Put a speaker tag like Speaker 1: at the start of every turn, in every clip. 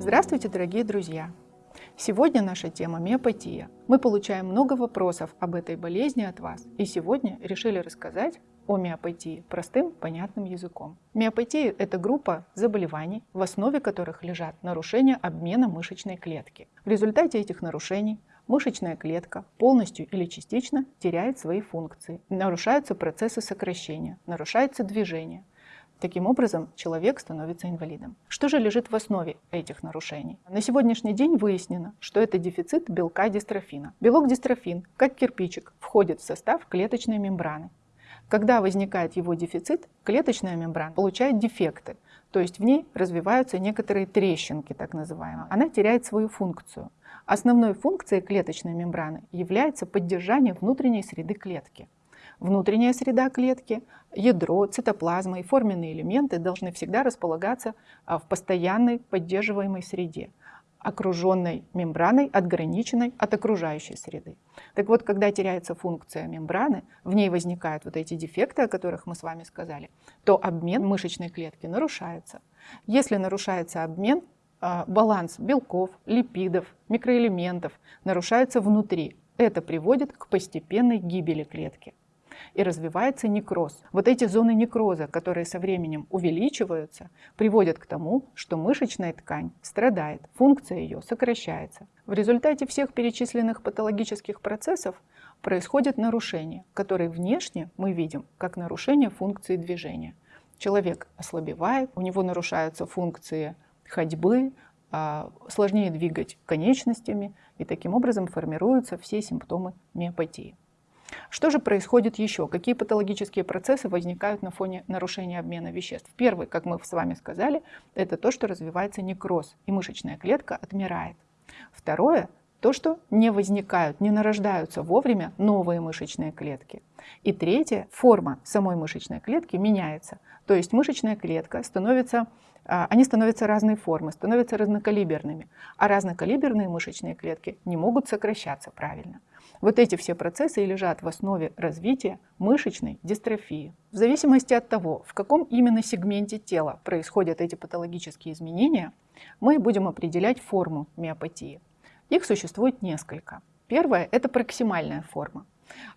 Speaker 1: Здравствуйте, дорогие друзья! Сегодня наша тема миопатия. Мы получаем много вопросов об этой болезни от вас, и сегодня решили рассказать о миопатии простым, понятным языком. Миопатия – это группа заболеваний, в основе которых лежат нарушения обмена мышечной клетки. В результате этих нарушений мышечная клетка полностью или частично теряет свои функции, нарушаются процессы сокращения, нарушается движение – Таким образом, человек становится инвалидом. Что же лежит в основе этих нарушений? На сегодняшний день выяснено, что это дефицит белка дистрофина. Белок дистрофин, как кирпичик, входит в состав клеточной мембраны. Когда возникает его дефицит, клеточная мембрана получает дефекты, то есть в ней развиваются некоторые трещинки, так называемые. Она теряет свою функцию. Основной функцией клеточной мембраны является поддержание внутренней среды клетки. Внутренняя среда клетки, ядро, цитоплазма и форменные элементы должны всегда располагаться а, в постоянной поддерживаемой среде, окруженной мембраной, отграниченной от окружающей среды. Так вот, когда теряется функция мембраны, в ней возникают вот эти дефекты, о которых мы с вами сказали, то обмен мышечной клетки нарушается. Если нарушается обмен, а, баланс белков, липидов, микроэлементов нарушается внутри. Это приводит к постепенной гибели клетки и развивается некроз. Вот эти зоны некроза, которые со временем увеличиваются, приводят к тому, что мышечная ткань страдает, функция ее сокращается. В результате всех перечисленных патологических процессов происходит нарушение, которые внешне мы видим как нарушение функции движения. Человек ослабевает, у него нарушаются функции ходьбы, а, сложнее двигать конечностями, и таким образом формируются все симптомы миопатии. Что же происходит еще? Какие патологические процессы возникают на фоне нарушения обмена веществ? Первый, как мы с вами сказали, это то, что развивается некроз, и мышечная клетка отмирает. Второе, то, что не возникают, не нарождаются вовремя новые мышечные клетки. И третье, форма самой мышечной клетки меняется. То есть мышечная клетка становится, а, они становятся разной формы, становятся разнокалиберными. А разнокалиберные мышечные клетки не могут сокращаться правильно. Вот эти все процессы и лежат в основе развития мышечной дистрофии. В зависимости от того, в каком именно сегменте тела происходят эти патологические изменения, мы будем определять форму миопатии. Их существует несколько. Первое – это проксимальная форма.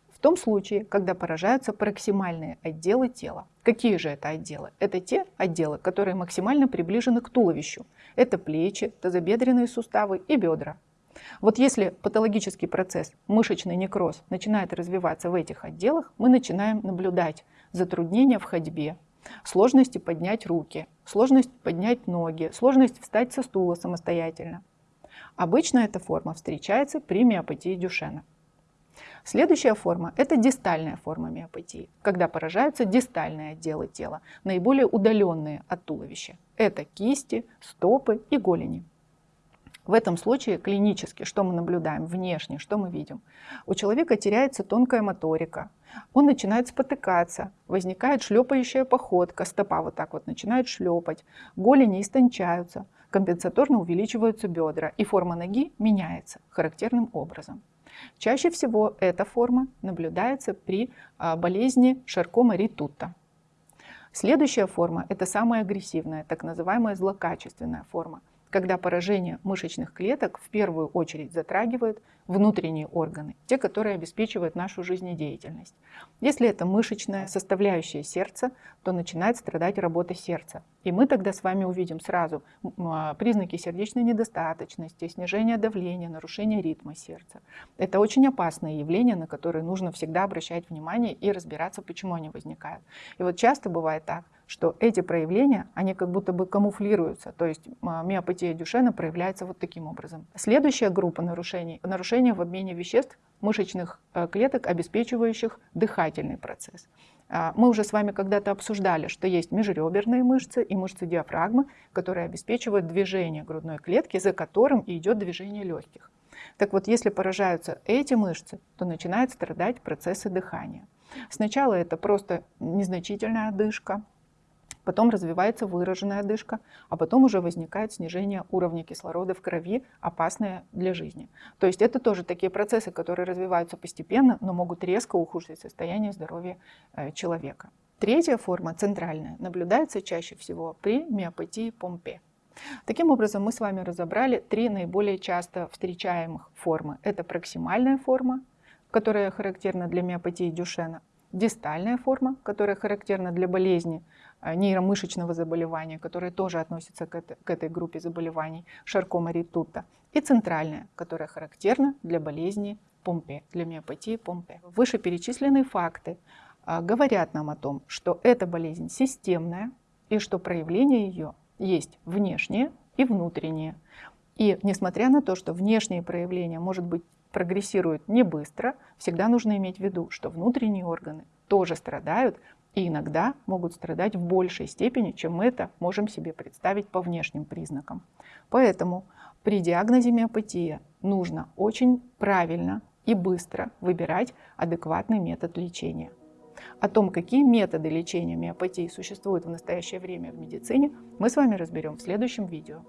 Speaker 1: В том случае, когда поражаются проксимальные отделы тела. Какие же это отделы? Это те отделы, которые максимально приближены к туловищу. Это плечи, тазобедренные суставы и бедра. Вот если патологический процесс, мышечный некроз, начинает развиваться в этих отделах, мы начинаем наблюдать затруднения в ходьбе, сложности поднять руки, сложность поднять ноги, сложность встать со стула самостоятельно. Обычно эта форма встречается при миопатии Дюшена. Следующая форма – это дистальная форма миопатии, когда поражаются дистальные отделы тела, наиболее удаленные от туловища. Это кисти, стопы и голени. В этом случае клинически, что мы наблюдаем внешне, что мы видим? У человека теряется тонкая моторика, он начинает спотыкаться, возникает шлепающая походка, стопа вот так вот начинает шлепать, голени истончаются, компенсаторно увеличиваются бедра, и форма ноги меняется характерным образом. Чаще всего эта форма наблюдается при а, болезни Шаркома ритутта. Следующая форма – это самая агрессивная, так называемая злокачественная форма когда поражение мышечных клеток в первую очередь затрагивает внутренние органы, те, которые обеспечивают нашу жизнедеятельность. Если это мышечная составляющая сердца, то начинает страдать работа сердца. И мы тогда с вами увидим сразу а, признаки сердечной недостаточности, снижение давления, нарушение ритма сердца. Это очень опасные явления, на которые нужно всегда обращать внимание и разбираться, почему они возникают. И вот часто бывает так, что эти проявления, они как будто бы камуфлируются, то есть миопатия Дюшена проявляется вот таким образом. Следующая группа нарушений – нарушения в обмене веществ мышечных э, клеток, обеспечивающих дыхательный процесс. А, мы уже с вами когда-то обсуждали, что есть межреберные мышцы и мышцы диафрагмы, которые обеспечивают движение грудной клетки, за которым идет движение легких. Так вот, если поражаются эти мышцы, то начинают страдать процессы дыхания. Сначала это просто незначительная одышка, потом развивается выраженная одышка, а потом уже возникает снижение уровня кислорода в крови, опасное для жизни. То есть это тоже такие процессы, которые развиваются постепенно, но могут резко ухудшить состояние здоровья э, человека. Третья форма, центральная, наблюдается чаще всего при миопатии Помпе. Таким образом, мы с вами разобрали три наиболее часто встречаемых формы. Это проксимальная форма, которая характерна для миопатии Дюшена, дистальная форма, которая характерна для болезни э, нейромышечного заболевания, которая тоже относится к этой, к этой группе заболеваний, шаркома ритутта, и центральная, которая характерна для болезни Помпе, для миопатии Помпе. Вышеперечисленные факты а, говорят нам о том, что эта болезнь системная и что проявление ее есть внешнее и внутреннее. И несмотря на то, что внешние проявления, может быть, прогрессируют не быстро, всегда нужно иметь в виду, что внутренние органы тоже страдают и иногда могут страдать в большей степени, чем мы это можем себе представить по внешним признакам. Поэтому при диагнозе миопатия нужно очень правильно и быстро выбирать адекватный метод лечения. О том, какие методы лечения миопатии существуют в настоящее время в медицине, мы с вами разберем в следующем видео.